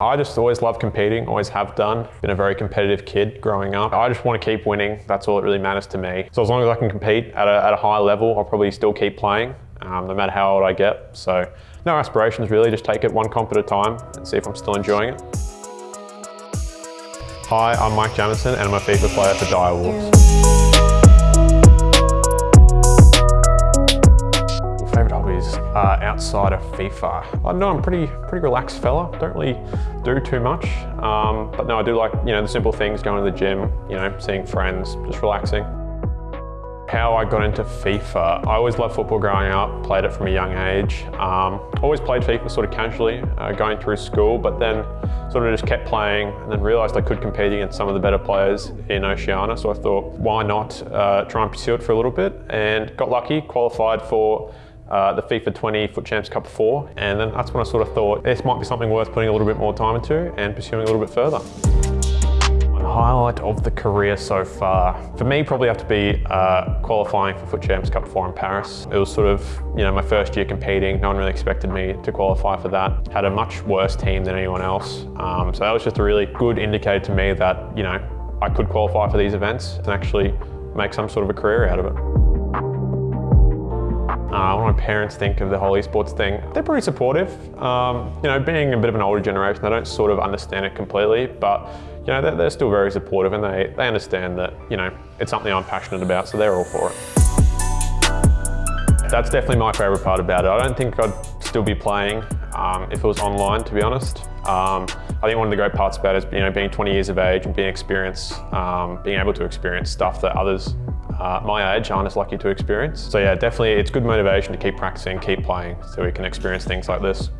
I just always love competing, always have done. Been a very competitive kid growing up. I just want to keep winning. That's all that really matters to me. So as long as I can compete at a, at a high level, I'll probably still keep playing, um, no matter how old I get. So no aspirations really, just take it one comp at a time and see if I'm still enjoying it. Hi, I'm Mike Jamison and I'm a FIFA player for Direwolves. uh, outside of FIFA. I know I'm pretty pretty relaxed fella. Don't really do too much, um, but no, I do like you know the simple things: going to the gym, you know, seeing friends, just relaxing. How I got into FIFA. I always loved football growing up, played it from a young age. Um, always played FIFA sort of casually, uh, going through school, but then sort of just kept playing and then realised I could compete against some of the better players in Oceania. So I thought, why not uh, try and pursue it for a little bit? And got lucky, qualified for uh, the FIFA 20 FUT Champs Cup 4 and then that's when I sort of thought this might be something worth putting a little bit more time into and pursuing a little bit further. Highlight of the career so far. For me probably have to be uh, qualifying for FUT Champs Cup 4 in Paris. It was sort of you know my first year competing, no one really expected me to qualify for that. Had a much worse team than anyone else um, so that was just a really good indicator to me that you know I could qualify for these events and actually make some sort of a career out of it. My parents think of the whole esports thing, they're pretty supportive. Um, you know, being a bit of an older generation, they don't sort of understand it completely, but you know, they're, they're still very supportive and they, they understand that, you know, it's something I'm passionate about, so they're all for it. That's definitely my favourite part about it. I don't think I'd still be playing um, if it was online, to be honest. Um, I think one of the great parts about it is you know, being 20 years of age and being experience, um, being able to experience stuff that others uh, my age aren't as lucky to experience. So yeah, definitely it's good motivation to keep practicing, keep playing so we can experience things like this.